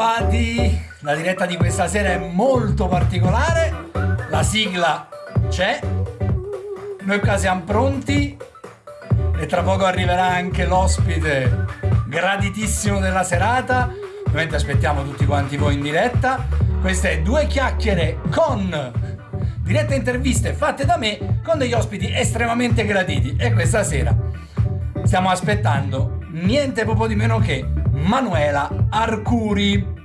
bentrovati! La diretta di questa sera è molto particolare, la sigla c'è, noi qua siamo pronti. E tra poco arriverà anche l'ospite graditissimo della serata, ovviamente aspettiamo tutti quanti voi in diretta, queste due chiacchiere con dirette interviste fatte da me con degli ospiti estremamente graditi. E questa sera stiamo aspettando niente proprio di meno che Manuela Arcuri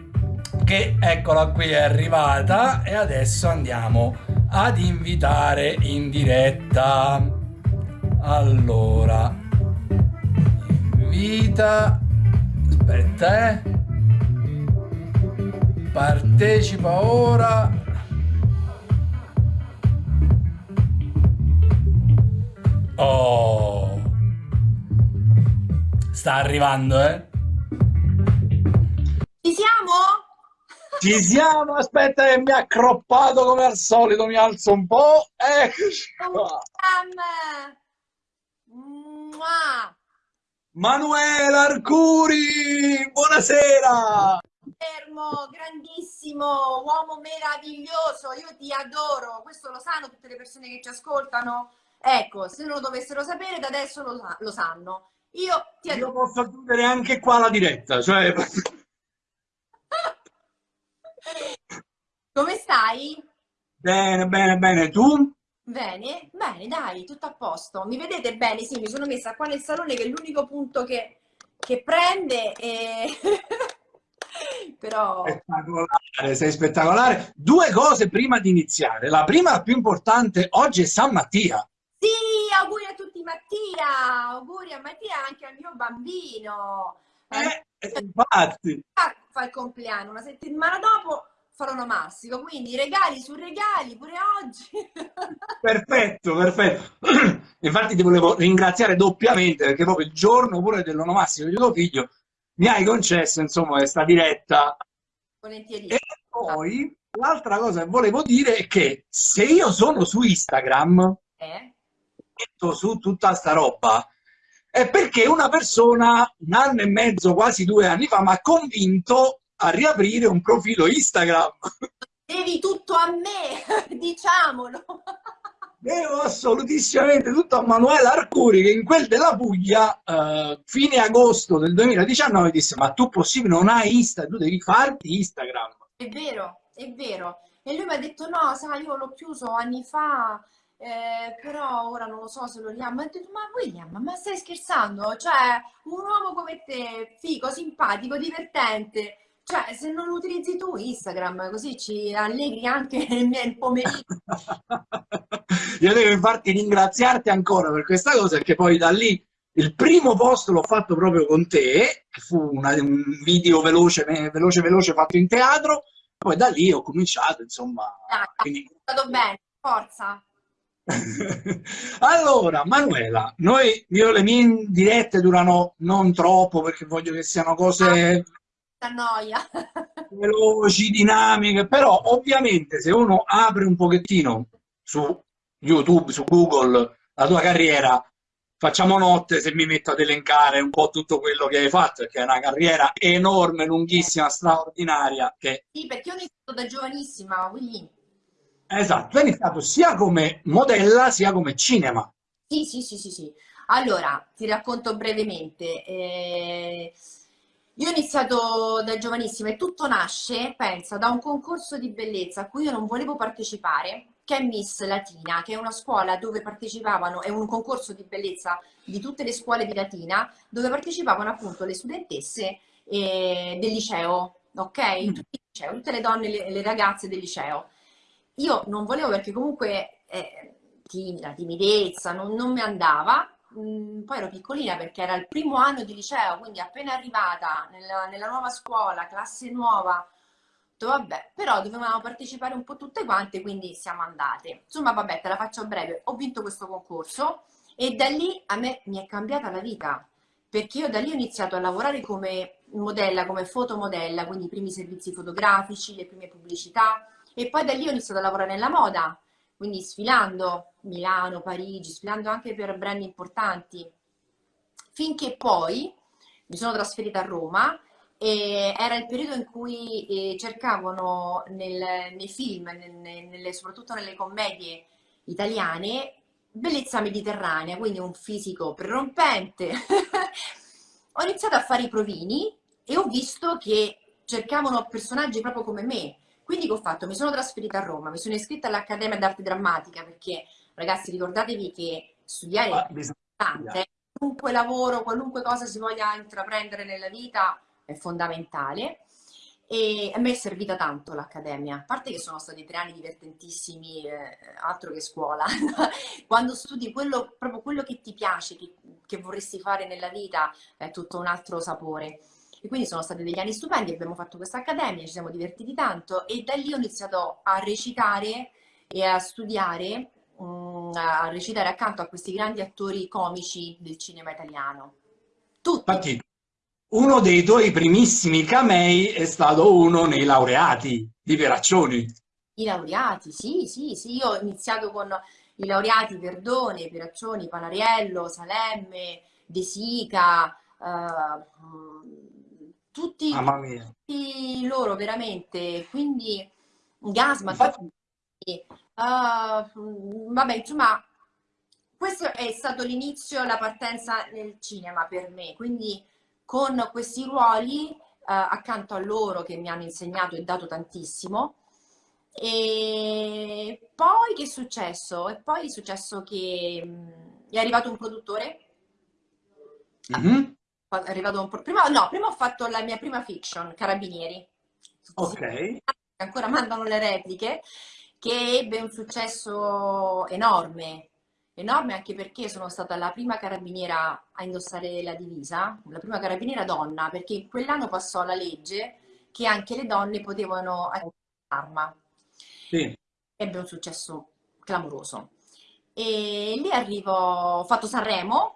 che eccola qui è arrivata e adesso andiamo ad invitare in diretta. Allora invita aspetta eh. Partecipa ora. Oh. Sta arrivando eh siamo? Ci siamo, aspetta che mi ha accroppato come al solito, mi alzo un po', eccoci qua. Manuela Arcuri, buonasera! Fermo, grandissimo, uomo meraviglioso, io ti adoro, questo lo sanno tutte le persone che ci ascoltano? Ecco, se non lo dovessero sapere, da adesso lo, lo sanno. Io ti adoro. Io posso chiudere anche qua la diretta, cioè... Come stai? Bene, bene, bene. Tu? Bene, bene, dai, tutto a posto. Mi vedete bene? Sì, mi sono messa qua nel salone che è l'unico punto che, che prende e... Però... Spettacolare, sei spettacolare. Due cose prima di iniziare. La prima, la più importante, oggi è San Mattia. Sì, auguri a tutti Mattia, auguri a Mattia anche al mio bambino. Eh, eh infatti. Fa il compleanno, una settimana dopo farò onomastico, quindi regali su regali pure oggi. Perfetto, perfetto. Infatti ti volevo ringraziare doppiamente perché proprio il giorno pure dell'onomastico di tuo figlio mi hai concesso insomma questa diretta. Volentieri. E poi l'altra cosa che volevo dire è che se io sono su Instagram, eh? metto su tutta sta roba, è perché una persona un anno e mezzo, quasi due anni fa, mi ha convinto a riaprire un profilo Instagram. Devi tutto a me, diciamolo. Devo assolutissimamente tutto a Manuela Arcuri che in quel della Puglia, eh, fine agosto del 2019, disse ma tu possibile non hai Instagram, tu devi farti Instagram. È vero, è vero. E lui mi ha detto no, sai, io l'ho chiuso anni fa, eh, però ora non lo so se lo riamo. Ha detto, ma William, ma stai scherzando? Cioè, un uomo come te, figo, simpatico, divertente, cioè, se non utilizzi tu Instagram, così ci allegri anche il pomeriggio. Io devo infatti ringraziarti ancora per questa cosa, perché poi da lì il primo post l'ho fatto proprio con te, che fu una, un video veloce, veloce, veloce fatto in teatro, poi da lì ho cominciato, insomma... Dai, quindi... È stato bene, forza! allora, Manuela, noi, io le mie dirette durano non troppo perché voglio che siano cose... Ah noia. veloci, dinamiche, però ovviamente se uno apre un pochettino su YouTube, su Google, la tua carriera, facciamo notte se mi metto ad elencare un po' tutto quello che hai fatto, perché è una carriera enorme, lunghissima, straordinaria. Che... Sì, perché io ho iniziato da giovanissima, quindi... Esatto, hai iniziato sia come modella sia come cinema. Sì, sì, sì, sì, sì. Allora, ti racconto brevemente. Eh io ho iniziato da giovanissima e tutto nasce, pensa, da un concorso di bellezza a cui io non volevo partecipare, che è Miss Latina, che è una scuola dove partecipavano, è un concorso di bellezza di tutte le scuole di Latina, dove partecipavano appunto le studentesse eh, del liceo, ok? Mm. Liceo, tutte le donne, le, le, ragazze del liceo. Io non volevo perché comunque eh, timida, timidezza, non, non mi andava, mh, poi ero piccolina perché era il primo anno di liceo, quindi appena arrivata nella, nella nuova scuola, classe nuova, detto, vabbè, però dovevamo partecipare un po' tutte quante, quindi siamo andate. Insomma, vabbè, te la faccio breve, ho vinto questo concorso e da lì a me mi è cambiata la vita, perché io da lì ho iniziato a lavorare come modella, come fotomodella, quindi i primi servizi fotografici, le prime pubblicità, e poi da lì ho iniziato a lavorare nella moda, quindi sfilando Milano, Parigi, sfilando anche per brand importanti, finché poi mi sono trasferita a Roma e era il periodo in cui eh, cercavano nel- nei film, nel- nelle- soprattutto nelle commedie italiane, bellezza mediterranea, quindi un fisico prerompente. Ho iniziato a fare i provini e ho visto che cercavano personaggi proprio come me. Quindi che ho fatto? Mi sono trasferita a Roma, mi sono iscritta all'Accademia d'Arte Drammatica perché, ragazzi, ricordatevi che studiare Ah, è importante, qualunque lavoro, qualunque cosa si voglia intraprendere nella vita è fondamentale. E a me è servita tanto l'accademia, a parte che sono stati tre anni divertentissimi, eh, altro che scuola. Quando studi quello, proprio quello che ti piace, che, che vorresti fare nella vita, è tutto un altro sapore. E quindi sono stati degli anni stupendi, abbiamo fatto questa accademia, ci siamo divertiti tanto e da lì ho iniziato a recitare e a studiare, mm, a recitare accanto a questi grandi attori comici del cinema italiano. Tutti. Infatti, uno dei tuoi primissimi camei è stato uno nei laureati di Veraccioni. I laureati, sì, sì, sì, io ho iniziato con i laureati Verdone, Peraccioni, Panariello, Salemme, De Sica, eh, tutti, tutti loro veramente, quindi Gasman, Infatti, eh, vabbè, insomma, questo è stato l'inizio, la partenza nel cinema per me, quindi con questi ruoli eh, accanto a loro che mi hanno insegnato e dato tantissimo. E poi che è successo? E poi è successo che mh, è arrivato un produttore. È arrivato un pro- prima, no, prima ho fatto la mia prima fiction, Carabinieri. Ok. ancora mandano le repliche, che ebbe un successo enorme, enorme anche perché sono stata la prima carabiniera a indossare la divisa, la prima carabiniera donna, perché in quell'anno passò la legge che anche le donne potevano un'arma. Sì. Ebbe un successo clamoroso. E lì arrivo, ho fatto Sanremo,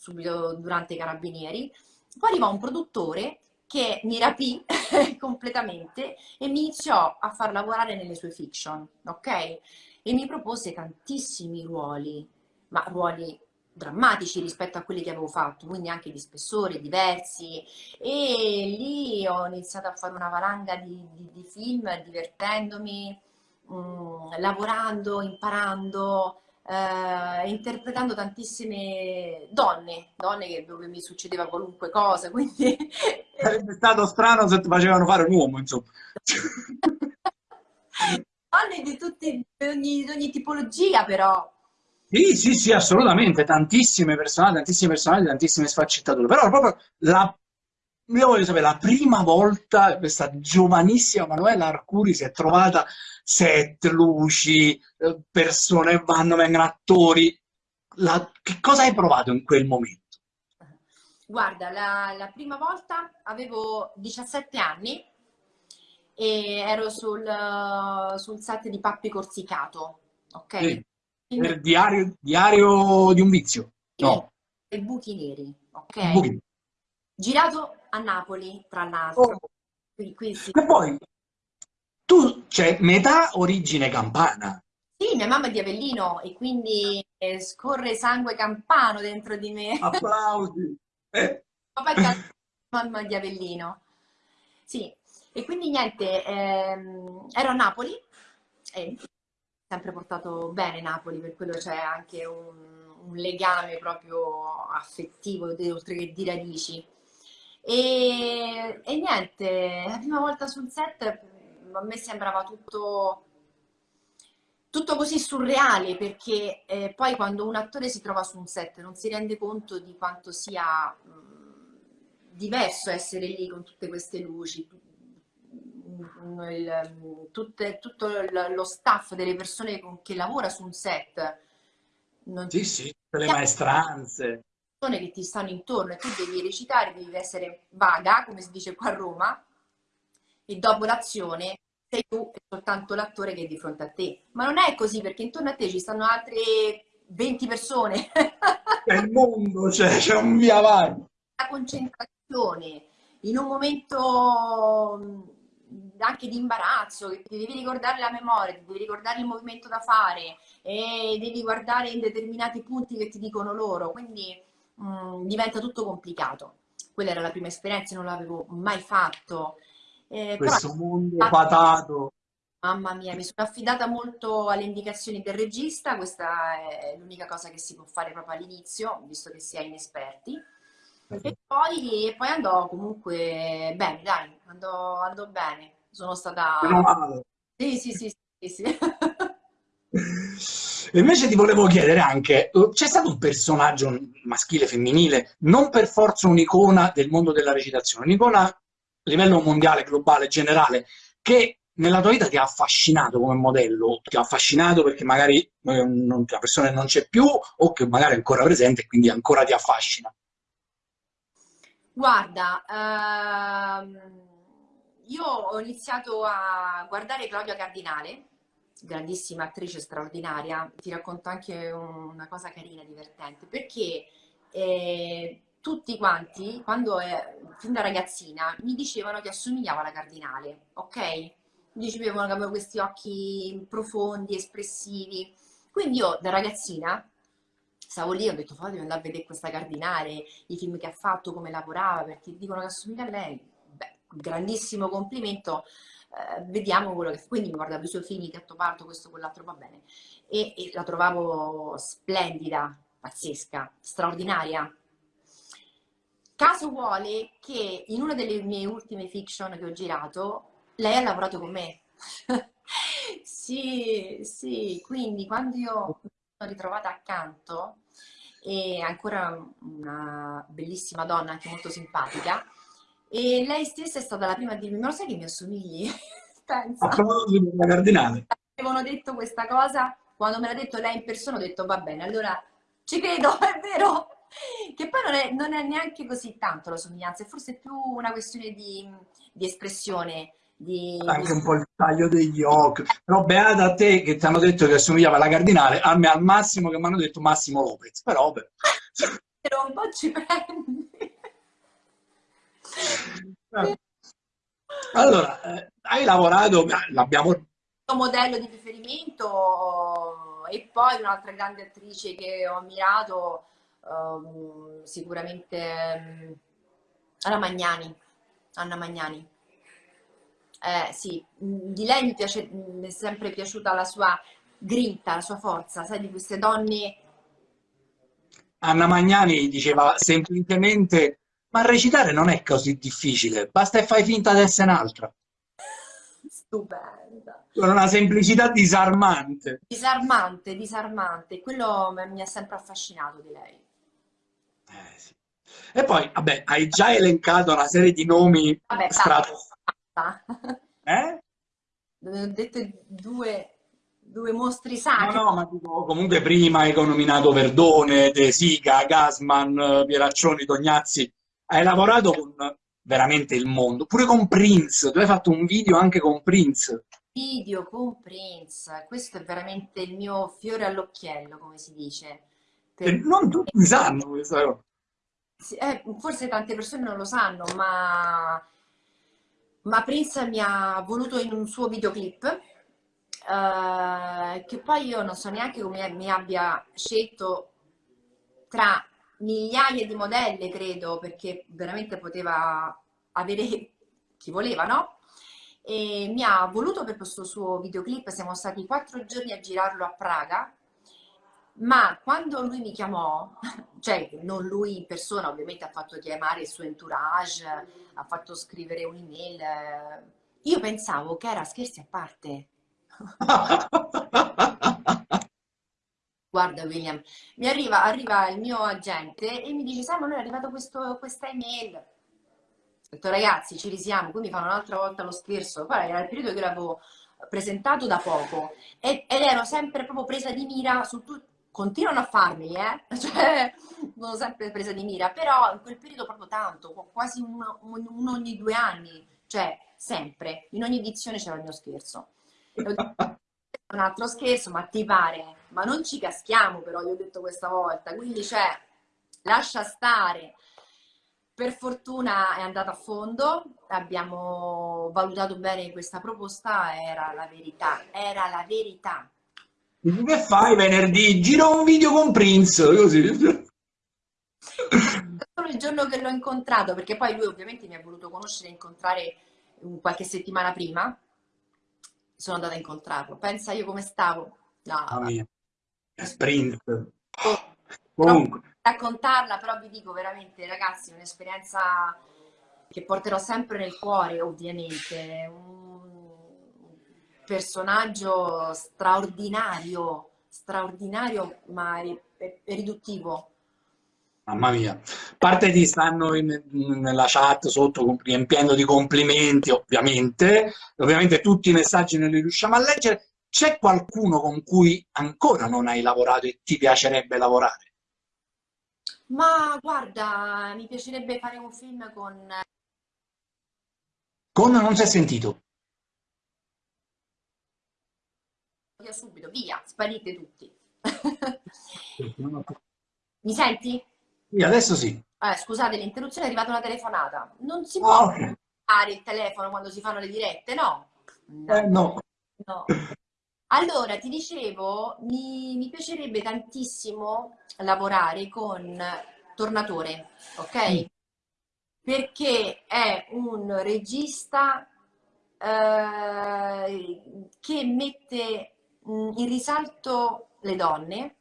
subito durante i Carabinieri, poi arrivò un produttore che mi rapì completamente e mi iniziò a far lavorare nelle sue fiction, ok? E mi propose tantissimi ruoli, ma ruoli drammatici rispetto a quelli che avevo fatto, quindi anche di spessore diversi. E lì ho iniziato a fare una valanga di, di- di film, divertendomi, mh, lavorando, imparando, eh, interpretando tantissime donne, donne che- dove mi succedeva qualunque cosa, quindi Sarebbe stato strano se ti facevano fare un uomo, insomma. donne di tutti, di ogni, di ogni tipologia però. Sì, sì, sì, assolutamente, tantissime personaggi, tantissimi personaggi, tantissime sfaccettature, però proprio la, io voglio sapere, la prima volta questa giovanissima Manuela Arcuri si è trovata set, luci, eh, persone vanno, vengono attori, La- che cosa hai provato in quel momento? Guarda, la, la prima volta avevo 17 anni e ero sul, sul set di Pappi Corsicato, ok? Sì, per diario, diario di un vizio, no, e Buchi Neri, ok? pochino. Girato a Napoli, tra Oh, l'altro. Qui, qui sì. E poi, tu, c'è metà origine campana, Sì, mia mamma è di Avellino e quindi eh, scorre sangue campano dentro di me. applausi. Eh, Papà è mamma di Avellino. Sì, e quindi niente, ehm, ero a Napoli e sempre portato bene Napoli, per quello c'è anche un, un legame proprio affettivo, oltre che di radici. E, e niente, la prima volta sul set a me sembrava tutto, tutto così surreale perché eh, poi quando un attore si trova su un set non si rende conto di quanto sia mh, diverso essere lì con tutte queste luci, tu- mh, il- tutte- tutto lo staff delle persone con- che lavora su un set. Non sì, sì, tutte le maestranze. Che ti stanno intorno e tu devi recitare, devi essere vaga, come si dice qua a Roma, e dopo l'azione sei tu e soltanto l'attore che è di fronte a te. Ma non è così perché intorno a te ci stanno altre 20 persone. È il mondo, c'è, c'è un via vai. La concentrazione in un momento mh, anche di imbarazzo, che ti devi ricordare la memoria, ti devi ricordare il movimento da fare e devi guardare in determinati punti che ti dicono loro, quindi mh, diventa tutto complicato. quella era la prima esperienza, non l'avevo mai fatto. Eh, Questo però, mondo patato. Mamma mia, mi sono affidata molto alle indicazioni del regista, questa è l'unica cosa che si può fare proprio all'inizio, visto che si è inesperti. E poi, e poi andò comunque bene, dai, andò, andò bene. Sono stata... Sì, sì, sì, sì, sì. Invece ti volevo chiedere anche, eh, c'è stato un personaggio maschile, femminile, non per forza un'icona del mondo della recitazione, un'icona a livello mondiale, globale, generale, che nella tua vita ti ha affascinato come modello, ti ha affascinato perché magari eh, non, la persona non c'è più o che magari è ancora presente e quindi ancora ti affascina? Guarda, ehm, io ho iniziato a guardare Claudia Cardinale, grandissima attrice straordinaria, ti racconto anche una cosa carina, divertente, perché eh, tutti quanti, quando eh, fin da ragazzina, mi dicevano che assomigliava alla Cardinale, ok? Mi dicevano che avevo questi occhi profondi, espressivi. Quindi io da ragazzina stavo lì, ho detto, devo andare a vedere questa Cardinale, i film che ha fatto, come lavorava, perché dicono che assomiglia a lei. Beh, grandissimo complimento, eh, vediamo quello che... Quindi mi guardavo i suoi film, il Gattopardo, questo, quell'altro, va bene. E, e la trovavo splendida, pazzesca, straordinaria. Caso vuole che in una delle mie ultime fiction che ho girato, lei ha lavorato con me. sì, sì, quindi quando io mi sono ritrovata accanto, e ancora una bellissima donna, anche molto simpatica, e lei stessa è stata la prima a dirmi, ma lo sai che mi assomigli? Pensa. A proposito della cardinale. Avevano detto questa cosa, quando me l'ha detto lei in persona ho detto va bene, allora ci credo, è vero. Che poi non è, non è neanche così tanto la somiglianza, è forse più una questione di, di espressione, di... Anche un po' il taglio degli occhi. Però beata a te che ti hanno detto che assomigliava alla Cardinale, a me al massimo che mi hanno detto Massimo Lopez. Però beh. Però un po' ci prendi. Allora, eh, hai lavorato, l'abbiamo... Modello di riferimento e poi un'altra grande attrice che ho ammirato, um, sicuramente um, Anna Magnani. Anna Magnani. Eh, sì, di lei mi, piace, mi è sempre piaciuta la sua grinta, la sua forza, sai, di queste donne. Anna Magnani diceva semplicemente, ma recitare non è così difficile, basta che fai finta di essere un'altra. Stupenda. Con una semplicità disarmante. Disarmante, disarmante. Quello mi ha sempre affascinato di lei. Eh, sì. E poi, vabbè, hai già elencato una serie di nomi stratosferici eh? Ho detto due, due mostri sacri. No, no, ma dico, comunque prima hai nominato Verdone, De Sica, Gasman, Pieraccioni, Tognazzi. Hai lavorato con veramente il mondo, pure con Prince. Tu hai fatto un video anche con Prince. Video con Prince, questo è veramente il mio fiore all'occhiello, come si dice. Per... Non tutti sanno questa cosa. Eh, forse tante persone non lo sanno, ma ma Prince mi ha voluto in un suo videoclip eh, che poi io non so neanche come mi abbia scelto tra migliaia di modelle credo perché veramente poteva avere chi voleva no? e mi ha voluto per questo suo videoclip siamo stati quattro giorni a girarlo a Praga ma quando lui mi chiamò, cioè non lui in persona, ovviamente ha fatto chiamare il suo entourage, ha fatto scrivere un'email, io pensavo che era scherzi a parte. Guarda William, mi arriva, arriva, il mio agente e mi dice, noi è arrivato questo, questa email. Ho detto, ragazzi, ci risiamo, qui mi fanno un'altra volta lo scherzo. Poi era il periodo che l'avevo presentato da poco ed ero sempre proprio presa di mira su, tu, continuano a farmi, eh? cioè non ho sempre presa di mira, però in quel periodo proprio tanto, quasi uno, uno ogni due anni, cioè sempre, in ogni edizione c'era il mio scherzo. Un altro scherzo, ma ti pare? Ma non ci caschiamo però, io ho detto questa volta, quindi cioè, lascia stare. Per fortuna è andata a fondo, abbiamo valutato bene questa proposta, era la verità, era la verità che fai venerdì? Giro un video con Prince, così. solo il giorno che l'ho incontrato, perché poi lui ovviamente mi ha voluto conoscere e incontrare qualche settimana prima, sono andata a incontrarlo. Pensa io come stavo. No, oh. Sprint. Oh, Comunque. Raccontarla, però vi dico veramente, ragazzi, un'esperienza che porterò sempre nel cuore, ovviamente. Un personaggio straordinario, straordinario, ma riduttivo Mamma mia. A parte ti stanno in, nella chat sotto riempiendo di complimenti, ovviamente. Ovviamente tutti i messaggi non li riusciamo a leggere. C'è qualcuno con cui ancora non hai lavorato e ti piacerebbe lavorare? Ma guarda, mi piacerebbe fare un film con... Con non si è sentito? Via subito, via, sparite tutti. Mi senti? Sì, adesso sì. Eh, scusate, l'interruzione è arrivata una telefonata. Non si può oh, okay. fare il telefono quando si fanno le dirette, no? No. Eh, no. no. Allora, ti dicevo, mi, mi, piacerebbe tantissimo lavorare con Tornatore, ok? Mm. Perché è un regista eh, che mette mm, in risalto le donne,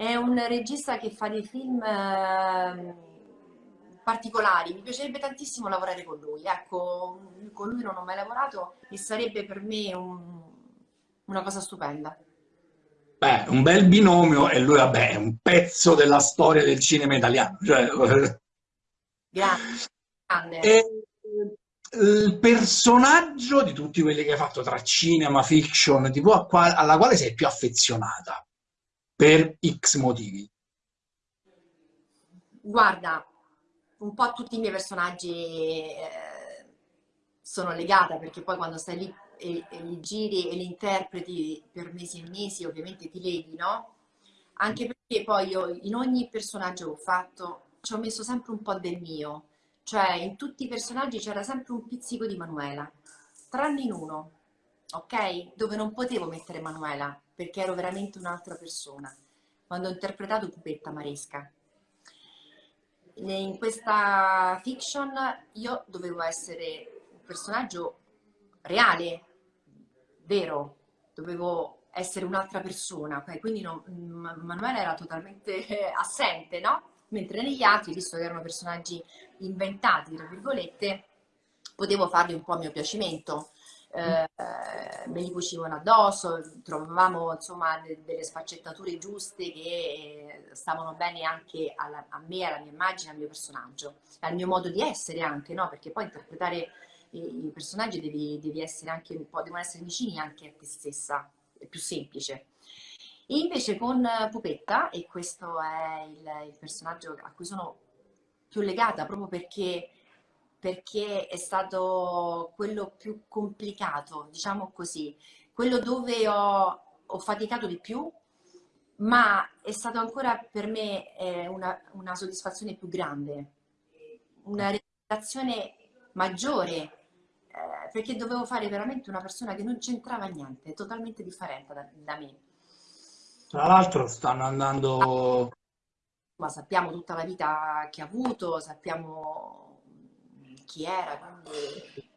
è un regista che fa dei film eh, particolari, mi piacerebbe tantissimo lavorare con lui, ecco, con lui non ho mai lavorato e sarebbe per me un, una cosa stupenda. Beh, un bel binomio e lui, vabbè, è un pezzo della storia del cinema italiano. Cioè... Grande. grande. E il personaggio di tutti quelli che hai fatto tra cinema, fiction, tipo, alla quale sei più affezionata? Per X motivi? Guarda, un po' tutti i miei personaggi eh, sono legata perché poi quando stai lì e, e, li giri e li interpreti per mesi e mesi ovviamente ti leghi, no? Anche perché poi io in ogni personaggio che ho fatto ci ho messo sempre un po' del mio, cioè in tutti i personaggi c'era sempre un pizzico di Manuela, tranne in uno, ok? Dove non potevo mettere Manuela, perché ero veramente un'altra persona, quando ho interpretato Pupetta Maresca. In questa fiction io dovevo essere un personaggio reale, vero, dovevo essere un'altra persona, quindi non, Manuela era totalmente assente, no? Mentre negli altri, visto che erano personaggi inventati, tra virgolette, potevo farli un po' a mio piacimento eh, me li cucivano addosso, trovavamo insomma de delle sfaccettature giuste che eh, stavano bene anche alla, a me, alla mia immagine, al mio personaggio, al mio modo di essere anche, no? Perché poi interpretare i, i personaggi devi, devi, essere anche un po', devono essere vicini anche a te stessa, è più semplice. E invece con Pupetta, e questo è il, il personaggio a cui sono più legata proprio perché perché è stato quello più complicato, diciamo così, quello dove ho, ho faticato di più, ma è stato ancora per me eh, una, una, soddisfazione più grande, una realizzazione maggiore, eh, perché dovevo fare veramente una persona che non c'entrava niente, totalmente differente da, da me. Tra l'altro stanno andando... Ma sappiamo tutta la vita che ha avuto, sappiamo chi era, quindi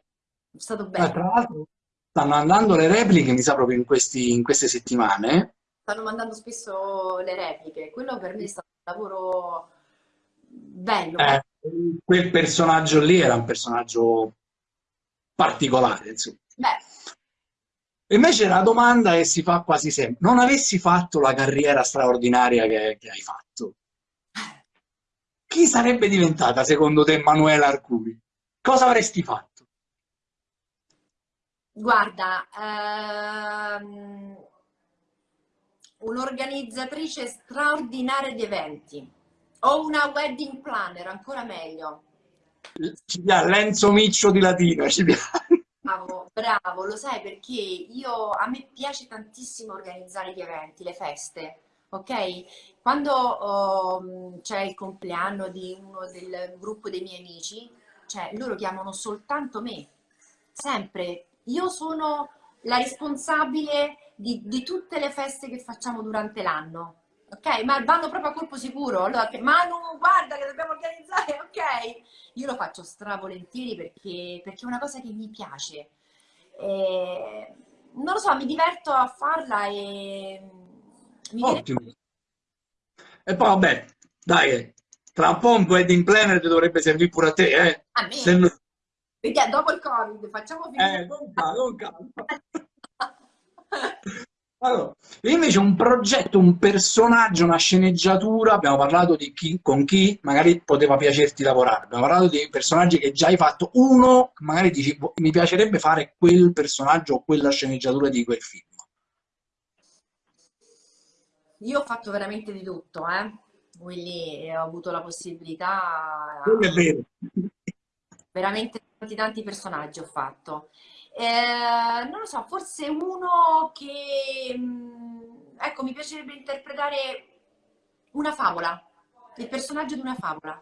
è stato bello. Eh, tra l'altro stanno andando le repliche, mi sa, proprio in, questi, in queste settimane. Stanno mandando spesso le repliche, quello per me è stato un lavoro bello. Eh, quel personaggio lì era un personaggio particolare, insomma. Beh. Invece la domanda che si fa quasi sempre, non avessi fatto la carriera straordinaria che, che hai fatto, chi sarebbe diventata secondo te Emanuela Arcuri? Cosa avresti fatto? Guarda, ehm, un'organizzatrice straordinaria di eventi o una wedding planner, ancora meglio. Ci piace, Lenzo Miccio di Latina, ci piace. Bravo, bravo, lo sai perché io, a me piace tantissimo organizzare gli eventi, le feste, ok? Quando oh, c'è il compleanno di uno del gruppo dei miei amici, cioè loro chiamano soltanto me, sempre. Io sono la responsabile di, di tutte le feste che facciamo durante l'anno, Ok, ma vanno proprio a colpo sicuro. Allora, che, Manu, guarda che dobbiamo organizzare, ok? Io lo faccio stravolentieri perché, perché è una cosa che mi piace. E, non lo so, mi diverto a farla e mi Ottimo. E poi vabbè, dai, tra un po' un wedding planner ti dovrebbe servire pure a te, eh? A me? Se... Vediamo, dopo il Covid, facciamo finire. Eh, con calma, con calma. Allora, invece un progetto, un personaggio, una sceneggiatura, abbiamo parlato di chi, con chi magari poteva piacerti lavorare, abbiamo parlato di personaggi che già hai fatto, uno magari dici boh, mi piacerebbe fare quel personaggio o quella sceneggiatura di quel film. Io ho fatto veramente di tutto, eh? Quindi ho avuto la possibilità... È vero. Veramente tanti tanti personaggi ho fatto. Eh, non lo so, forse uno che, mm, ecco, mi piacerebbe interpretare una favola, il personaggio di una favola.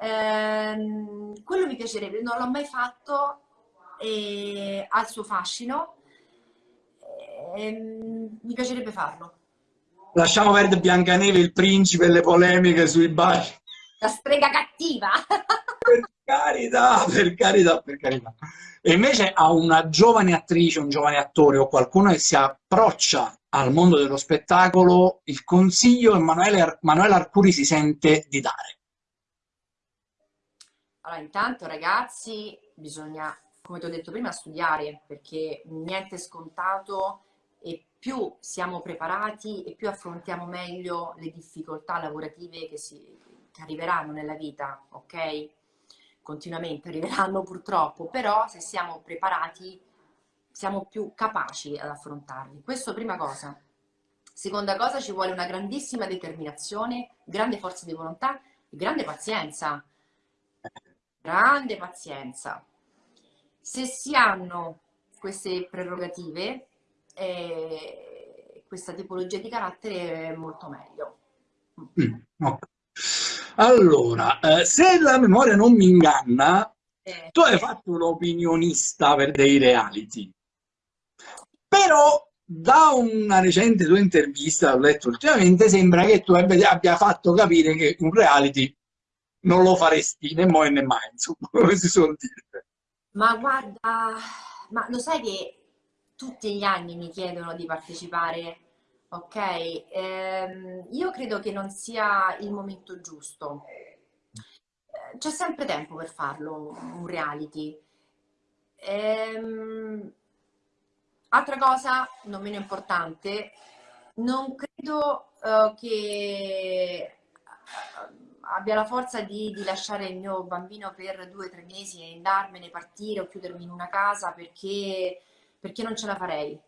Eh, quello mi piacerebbe, non l'ho mai fatto, e ha il suo fascino, eh, mi piacerebbe farlo. Lasciamo perdere Biancaneve, il principe e le polemiche sui baci. La strega cattiva! per carità, per carità, per carità. E invece a una giovane attrice, un giovane attore o qualcuno che si approccia al mondo dello spettacolo, il consiglio Emanuele, Manuela Arcuri si sente di dare? Allora, intanto ragazzi, bisogna, come ti ho detto prima, studiare, perché niente è scontato e più siamo preparati e più affrontiamo meglio le difficoltà lavorative che, si, che arriveranno nella vita, ok? continuamente arriveranno purtroppo, però se siamo preparati siamo più capaci ad affrontarli. Questo prima cosa. Seconda cosa, ci vuole una grandissima determinazione, grande forza di volontà e grande pazienza. Grande pazienza. Se si hanno queste prerogative, eh, questa tipologia di carattere è molto meglio. Mm, okay. Allora, eh, se la memoria non mi inganna, eh. tu hai fatto un opinionista per dei reality. Però da una recente tua intervista, ho letto ultimamente, sembra che tu abbia fatto capire che un reality non lo faresti né mo né mai, insomma, come si suol dire. Ma guarda, ma lo sai che tutti gli anni mi chiedono di partecipare Ok, ehm, io credo che non sia il momento giusto. Eh, c'è sempre tempo per farlo, un reality. Ehm, altra cosa, non meno importante, non credo uh, che abbia la forza di, di, lasciare il mio bambino per due o tre mesi e andarmene, partire o chiudermi in una casa perché, perché non ce la farei.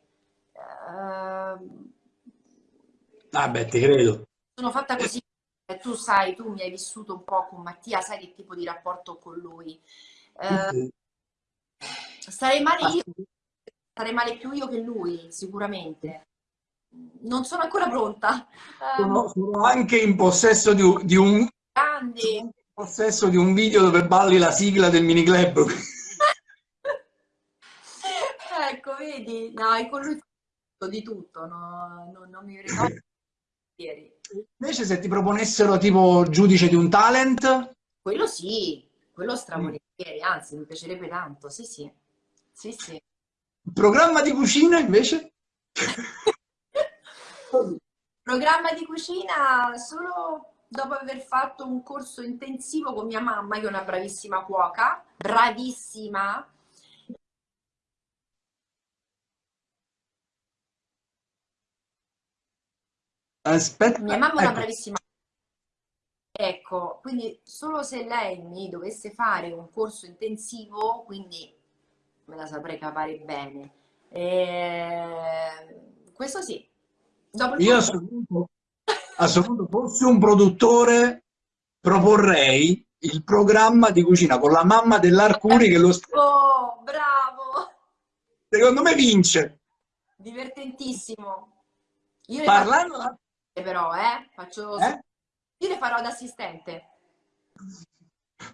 Uh, Ah beh, ti credo. Sono fatta così, tu sai, tu mi hai vissuto un po' con Mattia, sai che tipo di rapporto ho con lui. Eh, sarei male io, sarei male più io che lui, sicuramente. Non sono ancora pronta. Sono, sono anche in possesso di un, di un grande in possesso di un video dove balli la sigla del mini club. ecco, vedi, no, con lui di tutto, no, no, non mi ricordo Invece se ti proponessero tipo giudice di un talent? Quello sì, quello stravolentieri, mm. anzi mi piacerebbe tanto, sì sì. sì, sì. Programma di cucina invece? Programma di cucina solo dopo aver fatto un corso intensivo con mia mamma, che è una bravissima cuoca, bravissima, Aspetta, Mia mamma è una ecco. bravissima. Ecco, quindi solo se lei mi dovesse fare un corso intensivo, quindi me la saprei cavare bene. E... Questo sì. Dopo Io punto, a questo punto, fossi un produttore, proporrei il programma di cucina con la mamma dell'Arcuri che lo... Oh, bravo! Secondo me vince. Divertentissimo. Io Parlando... Però, eh? Faccio... Eh? Io le farò da assistente.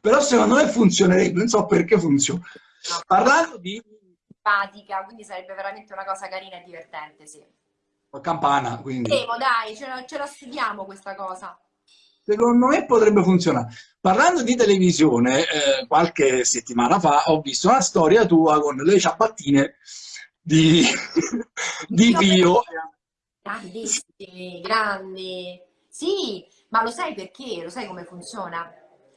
Però secondo me funzionerebbe, non so perché funziona. No, Parlando di... Simpatica, quindi sarebbe veramente una cosa carina e divertente, sì. campana, quindi... Vedremo, dai, ce la, ce la studiamo questa cosa. Secondo me potrebbe funzionare. Parlando di televisione, eh, qualche settimana fa ho visto una storia tua con le ciabattine di, di Pio. Grandissimi, grandi. Sì, ma lo sai perché? Lo sai come funziona?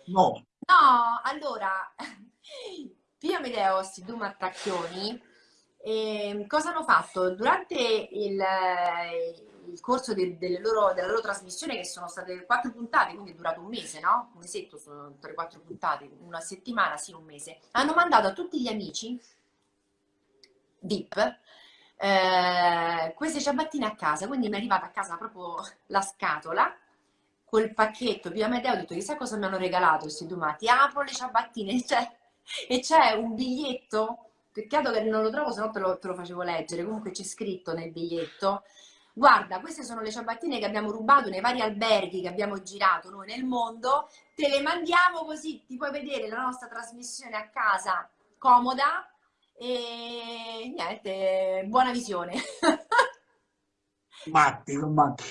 No. No, allora, Pio Amedeo, questi due mattacchioni, eh, cosa hanno fatto? Durante il, il corso de, delle loro, della loro trasmissione, che sono state quattro puntate, quindi è durato un mese, no? Un mesetto sono tre, quattro puntate, una settimana, sì, un mese. Hanno mandato a tutti gli amici VIP eh, queste ciabattine a casa, quindi mi è arrivata a casa proprio la scatola col pacchetto. Via Medeo ho detto, chissà cosa mi hanno regalato questi domati. Apro le ciabattine cioè, e c'è un biglietto, peccato che non lo trovo, se no te lo, te lo facevo leggere, comunque c'è scritto nel biglietto guarda, queste sono le ciabattine che abbiamo rubato nei vari alberghi che abbiamo girato noi nel mondo, te le mandiamo così ti puoi vedere la nostra trasmissione a casa comoda e niente, buona visione. matti, matti.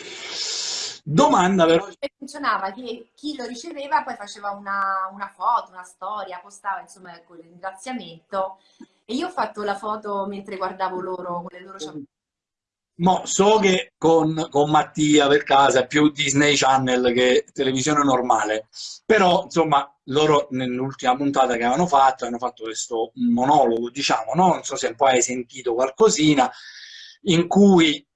Domanda però. Funzionava che chi lo riceveva poi faceva una, una foto, una storia, postava insomma con il ringraziamento e io ho fatto la foto mentre guardavo loro con le loro ciabattine Mo, so che con, con, Mattia per casa è più Disney Channel che televisione normale, però insomma loro nell'ultima puntata che avevano fatto hanno fatto questo monologo, diciamo, no? non so se poi hai sentito qualcosina, in cui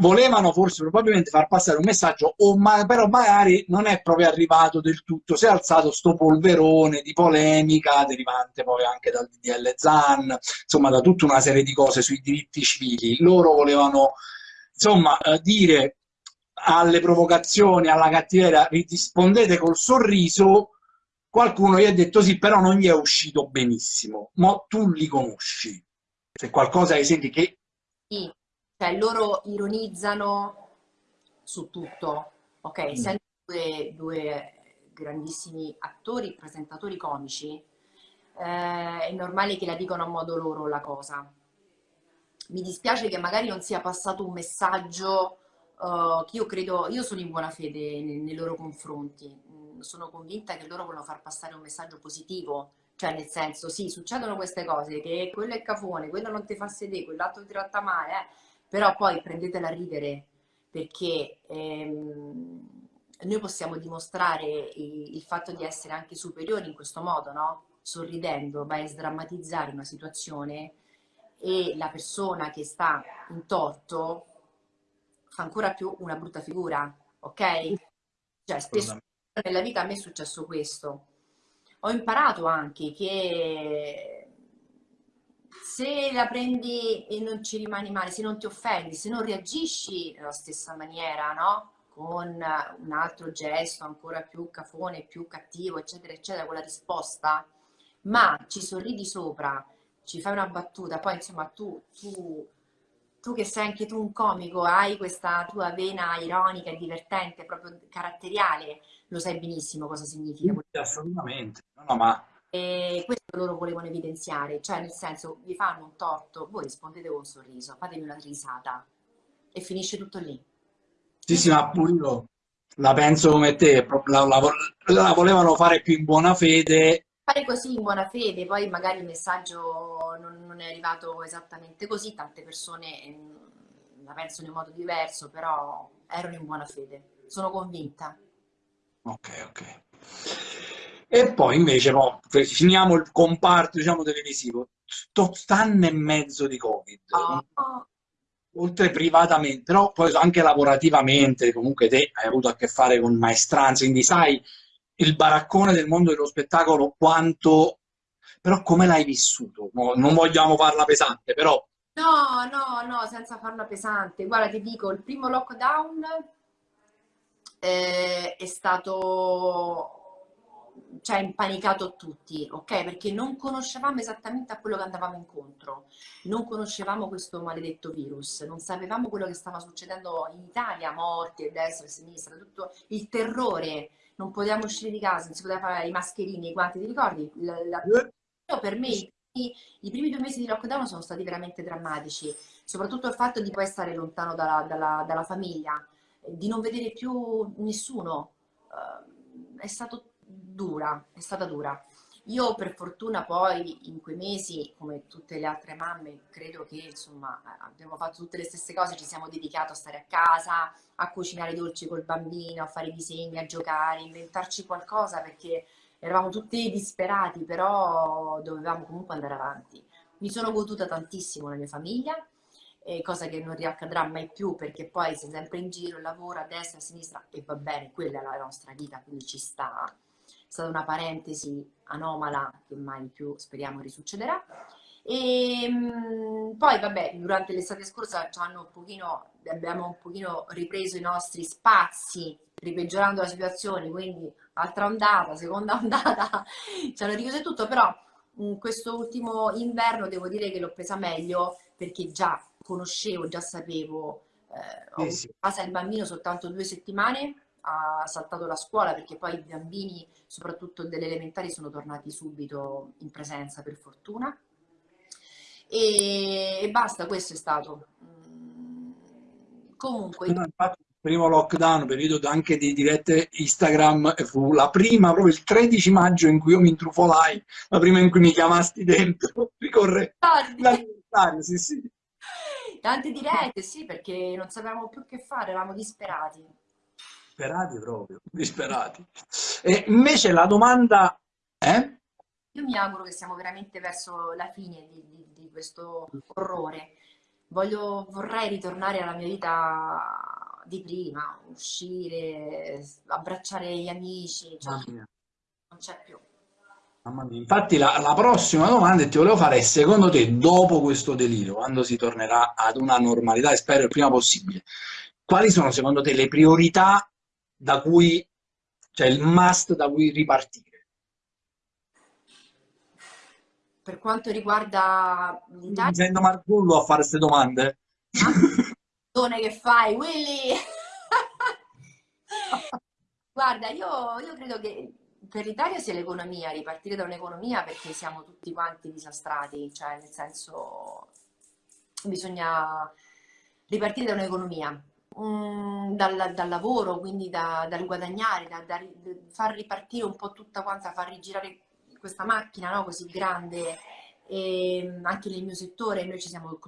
volevano forse probabilmente far passare un messaggio, o ma, però magari non è proprio arrivato del tutto, si è alzato sto polverone di polemica derivante poi anche dal DDL ZAN, insomma da tutta una serie di cose sui diritti civili. Loro volevano insomma eh, dire alle provocazioni, alla cattiveria, rispondete col sorriso, qualcuno gli ha detto sì, però non gli è uscito benissimo, ma tu li conosci. Se qualcosa hai sentito che... Sì cioè loro ironizzano su tutto, ok? Mm. Essendo due, due, grandissimi attori, presentatori comici, eh, è normale che la dicano a modo loro la cosa. Mi dispiace che magari non sia passato un messaggio uh, che io credo, io sono in buona fede nei, nei loro confronti, mm, sono convinta che loro vogliono far passare un messaggio positivo, cioè nel senso sì, succedono queste cose, che quello è cafone, quello non ti fa sedere, quell'altro ti tratta male, eh però poi prendetela a ridere perché ehm, noi possiamo dimostrare il, il, fatto di essere anche superiori in questo modo, no? Sorridendo, vai a sdrammatizzare una situazione e la persona che sta in torto fa ancora più una brutta figura, ok? Cioè, spesso nella vita a me è successo questo. Ho imparato anche che se la prendi e non ci rimani male, se non ti offendi, se non reagisci nella stessa maniera, no? Con un altro gesto ancora più cafone, più cattivo, eccetera, eccetera, con la risposta, ma ci sorridi sopra, ci fai una battuta, poi insomma tu, tu, tu che sei anche tu un comico, hai questa tua vena ironica e divertente, proprio caratteriale, lo sai benissimo cosa significa. Assolutamente, no, no, ma e loro volevano evidenziare, cioè nel senso vi fanno un torto, voi rispondete con un sorriso, fatemi una risata e finisce tutto lì. Sì, sì, ma pure io la penso come te, la, la, la volevano fare più in buona fede. Fare così in buona fede, poi magari il messaggio non, non è arrivato esattamente così, tante persone mm, la pensano in modo diverso, però erano in buona fede, sono convinta. Ok, ok. E poi invece no, finiamo il comparto diciamo, televisivo. Sto anno e mezzo di Covid. Oh. Oltre privatamente, però poi anche lavorativamente, comunque te hai avuto a che fare con maestranze, quindi sai il baraccone del mondo dello spettacolo quanto... Però come l'hai vissuto? non vogliamo farla pesante, però... No, no, no, senza farla pesante. Guarda, ti dico, il primo lockdown eh, è stato ci ha impanicato tutti, ok? Perché non conoscevamo esattamente a quello che andavamo incontro, non conoscevamo questo maledetto virus, non sapevamo quello che stava succedendo in Italia, morti a destra e a sinistra, tutto il terrore, non potevamo uscire di casa, non si poteva fare i mascherini, i guanti, ti ricordi? La, la... Per me il i primi due mesi di lockdown sono stati veramente drammatici, soprattutto il fatto di poi stare lontano dalla, dalla, dalla famiglia, di non vedere più nessuno. Uh, è stato dura, è stata dura. Io per fortuna poi in quei mesi, come tutte le altre mamme, credo che insomma abbiamo fatto tutte le stesse cose, ci siamo dedicati a stare a casa, a cucinare dolci col bambino, a fare disegni, a giocare, inventarci qualcosa perché eravamo tutti disperati, però dovevamo comunque andare avanti. Mi sono goduta tantissimo la mia famiglia, eh, cosa che non riaccadrà mai più perché poi sei sempre in giro, lavoro a destra, a sinistra e va bene, quella è la nostra vita, quindi ci sta stata una parentesi anomala che mai più speriamo risuccederà. E ehm, poi vabbè, durante l'estate scorsa un pochino, abbiamo un pochino ripreso i nostri spazi, ripeggiorando la situazione, quindi altra ondata, seconda ondata, ci hanno richiuso tutto, però in questo ultimo inverno devo dire che l'ho presa meglio perché già conoscevo, già sapevo, eh, ho eh sì. casa il bambino soltanto due settimane, ha saltato la scuola perché poi i bambini, soprattutto delle elementari, sono tornati subito in presenza per fortuna. E, e basta, questo è stato. Mm, comunque... Infatti, il primo lockdown, periodo anche di dirette Instagram, fu la prima, proprio il 13 maggio in cui io mi intrufolai, la prima in cui mi chiamasti dentro, ricorre l'anniversario, sì sì. Tante dirette, sì, perché non sapevamo più che fare, eravamo disperati disperati proprio, disperati. E invece la domanda è? Io mi auguro che siamo veramente verso la fine di, di, di questo orrore. Voglio, vorrei ritornare alla mia vita di prima, uscire, abbracciare gli amici, cioè, non c'è più. Infatti la, la, prossima domanda che ti volevo fare è secondo te dopo questo delirio, quando si tornerà ad una normalità e spero il prima possibile, quali sono secondo te le priorità da cui, cioè il must da cui ripartire? Per quanto riguarda l'Italia... Sento Marcullo a fare queste domande. Ah, che fai, Willy? Guarda, io, io credo che per l'Italia sia l'economia, ripartire da un'economia perché siamo tutti quanti disastrati, cioè nel senso bisogna ripartire da un'economia um, dal, dal, lavoro, quindi da, dal guadagnare, da, da, far ripartire un po' tutta quanta, far rigirare questa macchina no? così grande. E anche nel mio settore noi ci siamo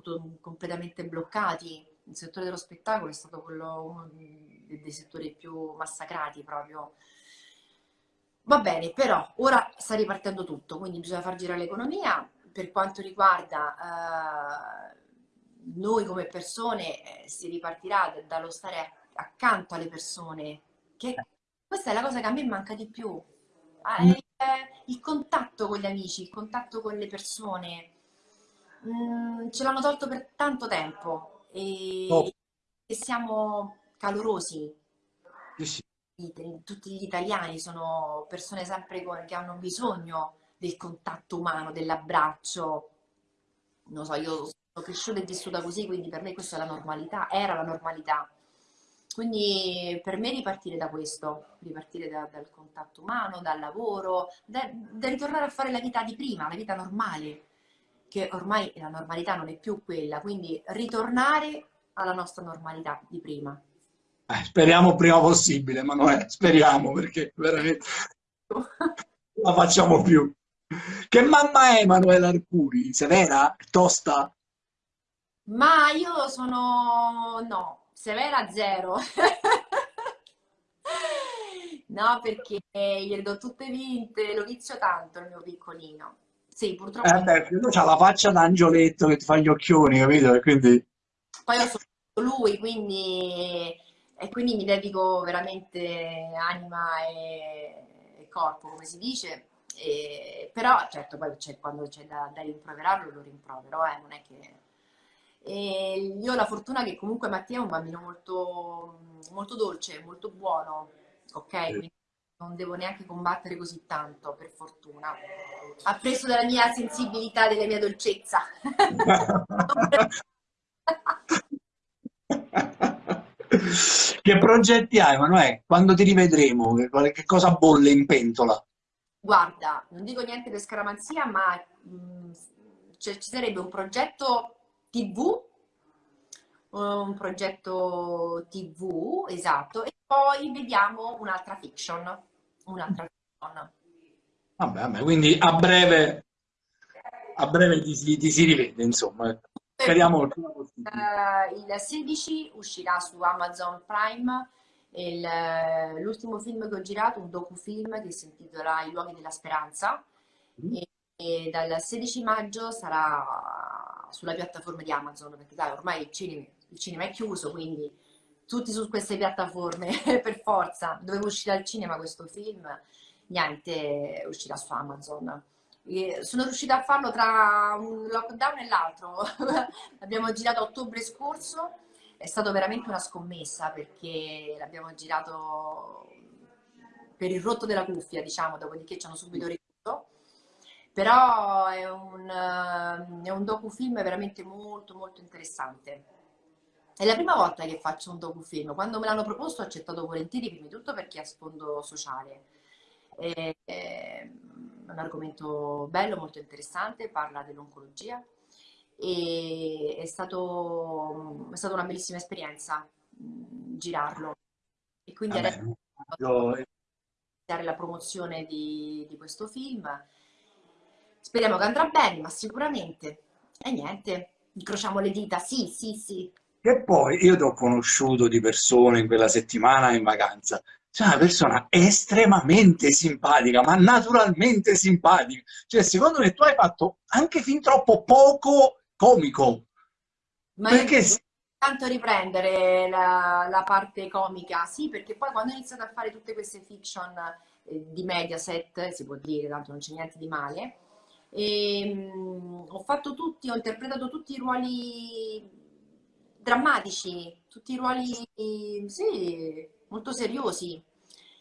completamente bloccati. Il settore dello spettacolo è stato quello, uno dei settori più massacrati proprio. Va bene, però ora sta ripartendo tutto, quindi bisogna far girare l'economia. Per quanto riguarda eh, noi come persone eh, si ripartirà dallo stare accanto alle persone, che questa è la cosa che a me manca di più. Ah, mm. il, il, contatto con gli amici, il contatto con le persone. Mm, ce l'hanno tolto per tanto tempo e, oh. e siamo calorosi. Sì, sì. Tutti gli italiani sono persone sempre che hanno bisogno del contatto umano, dell'abbraccio. Non so, io cresciuta e vissuta così, quindi per me questa è la normalità, era la normalità. Quindi per me ripartire da questo, ripartire da, dal contatto umano, dal lavoro, da, da, ritornare a fare la vita di prima, la vita normale, che ormai la normalità non è più quella, quindi ritornare alla nostra normalità di prima. Eh, speriamo prima possibile, Manuele, speriamo perché veramente la facciamo più. Che mamma è Emanuela Arcuri? Severa? Tosta? Ma io sono... no, severa zero. No, perché gliele do tutte vinte, lo vizio tanto il mio piccolino. Sì, purtroppo... Eh beh, lui ha la faccia d'angioletto che ti fa gli occhioni, capito? E quindi... Poi io sono lui, quindi... E quindi mi dedico veramente anima e, e corpo, come si dice. E... Però, certo, poi c'è, quando c'è da, da rimproverarlo, lo rimprovero, eh, non è che e io ho la fortuna che comunque Mattia è un bambino molto, molto dolce, molto buono, ok? Quindi non devo neanche combattere così tanto, per fortuna. Ha preso dalla mia sensibilità, della mia dolcezza. che progetti hai, Emanuele? Quando ti rivedremo? Che cosa bolle in pentola? Guarda, non dico niente per scaramanzia, ma mh, cioè, ci sarebbe un progetto TV, un progetto TV, esatto, e poi vediamo un'altra fiction, un'altra fiction. Vabbè, vabbè, quindi a breve, a breve ti, ti, ti si rivede, insomma. Speriamo. Uh, il 16 uscirà su Amazon Prime l'ultimo film che ho girato, un docufilm che si intitola I luoghi della speranza mm. e, e, dal 16 maggio sarà sulla piattaforma di Amazon perché dai, ormai il cinema, il cinema è chiuso quindi tutti su queste piattaforme per forza dovevo uscire al cinema questo film niente uscirà su Amazon e sono riuscita a farlo tra un lockdown e l'altro abbiamo girato a ottobre scorso è stato veramente una scommessa perché l'abbiamo girato per il rotto della cuffia, diciamo, dopodiché ci hanno subito. Però è un, è un docufilm veramente molto molto interessante. È la prima volta che faccio un docufilm. Quando me l'hanno proposto ho accettato volentieri, prima di tutto perché ha sfondo sociale. È, è un argomento bello, molto interessante, parla dell'oncologia, e è, stato, è stata una bellissima esperienza girarlo. E quindi Vabbè, adesso iniziare la promozione di, di questo film. Speriamo che andrà bene, ma sicuramente. E niente, incrociamo le dita, sì, sì, sì. E poi io ti ho conosciuto di persone in quella settimana in vacanza. C'è una persona estremamente simpatica, ma naturalmente simpatica. Cioè, secondo me tu hai fatto anche fin troppo poco comico. Ma perché tanto riprendere la, la, parte comica, sì, perché poi quando ho iniziato a fare tutte queste fiction eh, di Mediaset, si può dire, tanto non c'è niente di male, e, mh, ho fatto tutti, ho interpretato tutti i ruoli drammatici, tutti i ruoli, sì, molto seriosi.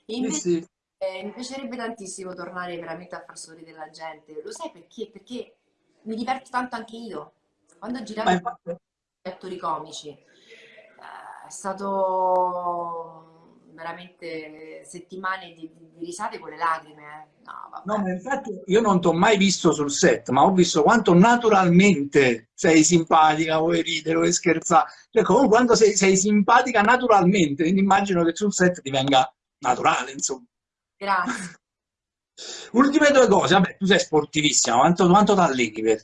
E invece sì, sì. Eh, mi piacerebbe tantissimo tornare veramente a far sorridere la gente. Lo sai perché? Perché mi diverto tanto anche io. Quando giravo infatti... attori comici eh, è stato veramente settimane di, di, risate con le lacrime. Eh. No, no, ma infatti io non ti ho mai visto sul set, ma ho visto quanto naturalmente sei simpatica, vuoi ridere, vuoi scherzare. Cioè, comunque quando sei, sei simpatica naturalmente, quindi immagino che sul set divenga naturale, insomma. Grazie. Ultime due cose, vabbè, tu sei sportivissima, quanto, quanto ti alleni per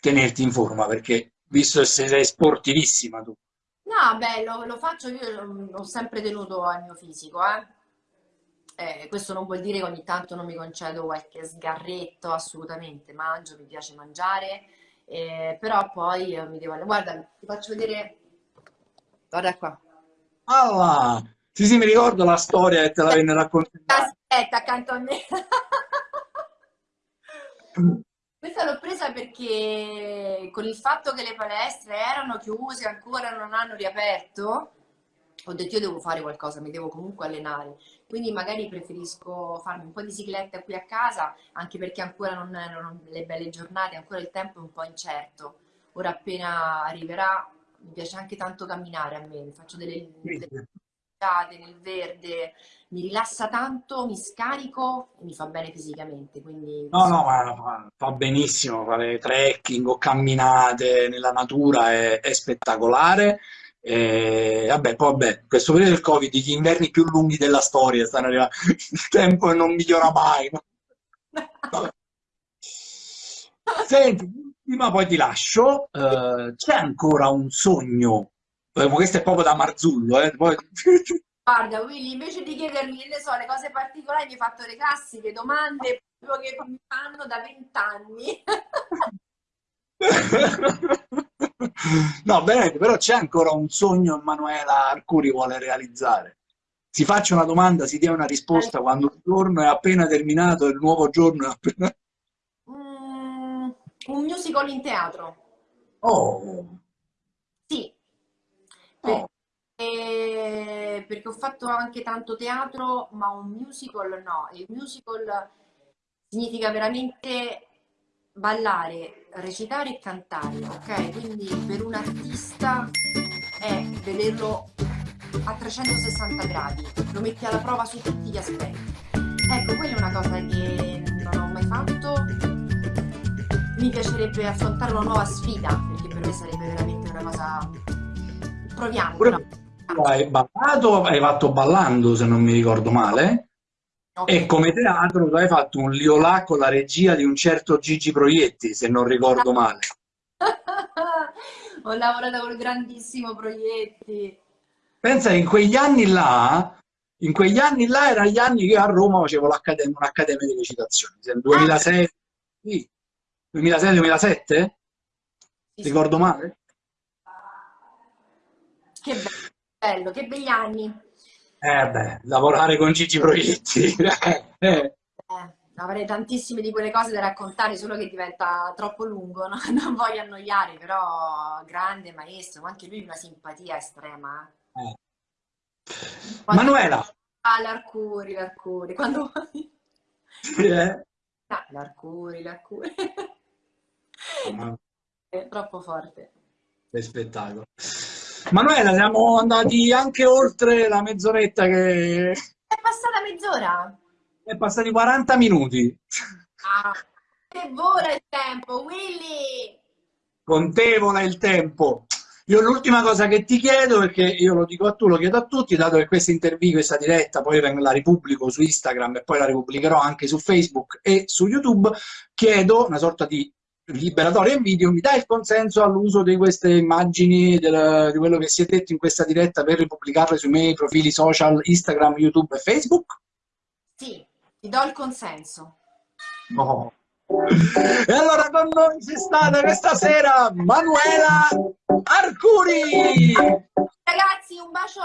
tenerti in forma, perché visto che sei sportivissima tu. No, beh, lo, lo faccio, io ho sempre tenuto al mio fisico, eh. Eh, questo non vuol dire che ogni tanto non mi concedo qualche sgarretto, assolutamente, mangio, mi piace mangiare, eh, però poi mi devo... Guarda, ti faccio vedere... Guarda qua. Ah, sì, sì, mi ricordo la storia che te la venne raccontata. Aspetta, accanto a me. Questa l'ho presa perché con il fatto che le palestre erano chiuse, ancora non hanno riaperto, ho detto io devo fare qualcosa, mi devo comunque allenare. Quindi magari preferisco farmi un po' di cicletta qui a casa, anche perché ancora non erano le belle giornate, ancora il tempo è un po' incerto. Ora appena arriverà, mi piace anche tanto camminare a me, faccio delle, delle nel verde, mi rilassa tanto, mi scarico e mi fa bene fisicamente. Quindi... No, no, ma fa benissimo fare trekking o camminate nella natura, è, è spettacolare. E, vabbè, poi vabbè, questo periodo del Covid, gli inverni più lunghi della storia stanno arrivando, il tempo non migliora mai. Senti, prima poi ti lascio, uh, c'è ancora un sogno questo è proprio da Marzullo, eh. Poi... Guarda, Willy, invece di chiedermi, che ne so, le cose particolari, mi hai fatto le classiche domande che mi fanno da vent'anni. no, veramente, però c'è ancora un sogno Emanuela Arcuri vuole realizzare. Si faccia una domanda, si dia una risposta quando il giorno è appena terminato il nuovo giorno è appena... Mm, un musical in teatro. Oh! Sì, Oh. Perché, perché ho fatto anche tanto teatro, ma un musical no. Il musical significa veramente ballare, recitare e cantare, ok? Quindi per un artista è vederlo a 360 gradi, lo metti alla prova su tutti gli aspetti. Ecco, quella è una cosa che non ho mai fatto mi piacerebbe affrontare una nuova sfida, perché per me sarebbe veramente una cosa... Proviamo. Pure hai ballato, hai fatto ballando se non mi ricordo male. Okay. E come teatro tu hai fatto un liolà con la regia di un certo Gigi Proietti, se non ricordo male. Ho lavorato con grandissimo Proietti. Pensa in quegli anni là, in quegli anni là erano gli anni che a Roma facevo un'accademia di recitazione, nel 2006, sì, 2006-2007? Sì, Ricordo male? Che bello, che begli anni. Eh beh, lavorare con Gigi Proietti. Eh, eh. eh, avrei tantissime di quelle cose da raccontare, solo che diventa troppo lungo, no? non voglio annoiare, però grande maestro, anche lui una simpatia estrema. Eh. Manuela! Ah, l'Arcuri, l'Arcuri, quando vuoi. Sì, eh? Ah, l'Arcuri, l'Arcuri. È troppo forte. Che spettacolo. Manuela, siamo andati anche oltre la mezz'oretta che... È passata mezz'ora? È passati 40 minuti. Ah, che vola il tempo, Willy! Contevole il tempo. Io l'ultima cosa che ti chiedo, perché io lo dico a tu, lo chiedo a tutti, dato che questa intervista, questa diretta, poi la ripubblico su Instagram e poi la ripubblicherò anche su Facebook e su YouTube, chiedo una sorta di liberatoria in video, mi dai il consenso all'uso di queste immagini, del, di quello che si è detto in questa diretta per ripubblicarle sui miei profili social Instagram, YouTube e Facebook? Sì, ti do il consenso. Oh. E allora con noi c'è stata questa sera Manuela Arcuri! Ragazzi, un bacio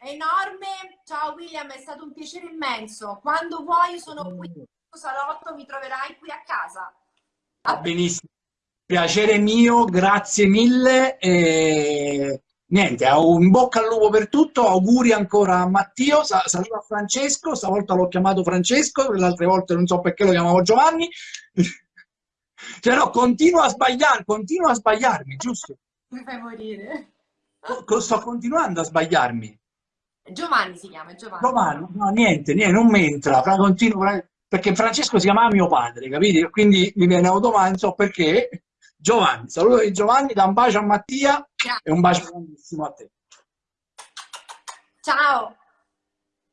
enorme. Ciao William, è stato un piacere immenso. Quando vuoi sono qui salotto, mi troverai qui a casa. Va benissimo. Piacere mio, grazie mille. E niente, in bocca al lupo per tutto, auguri ancora a Matteo, saluto a Francesco, stavolta l'ho chiamato Francesco, le altre volte non so perché lo chiamavo Giovanni. cioè no, continuo a sbagliare, continuo a sbagliarmi, giusto? Mi fai morire. Sto continuando a sbagliarmi. Giovanni si chiama, Giovanni. Giovanni, no, niente, niente, non mi entra, continuo, perché Francesco si chiamava mio padre, capite? Quindi mi viene automatico, non so perché. Giovanni, saluto di Giovanni, da un bacio a Mattia Ciao. e un bacio grandissimo a te. Ciao.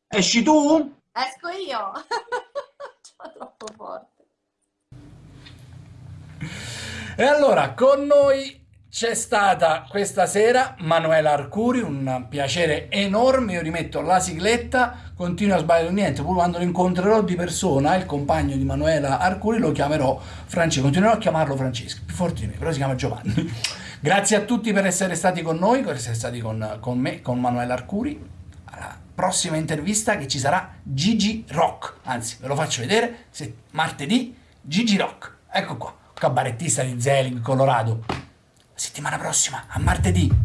Esci tu? Esco io. Sono troppo forte. E allora, con noi c'è stata questa sera Manuela Arcuri, un piacere enorme, io rimetto la sigletta, continuo a sbagliare niente, pur quando lo incontrerò di persona, il compagno di Manuela Arcuri, lo chiamerò Francesco, continuerò a chiamarlo Francesco, più forte di me, però si chiama Giovanni. Grazie a tutti per essere stati con noi, per essere stati con, con me, con Manuela Arcuri. Alla prossima intervista che ci sarà Gigi Rock, anzi ve lo faccio vedere, se, martedì Gigi Rock, ecco qua, cabarettista di Zelig, Colorado settimana prossima, a martedì.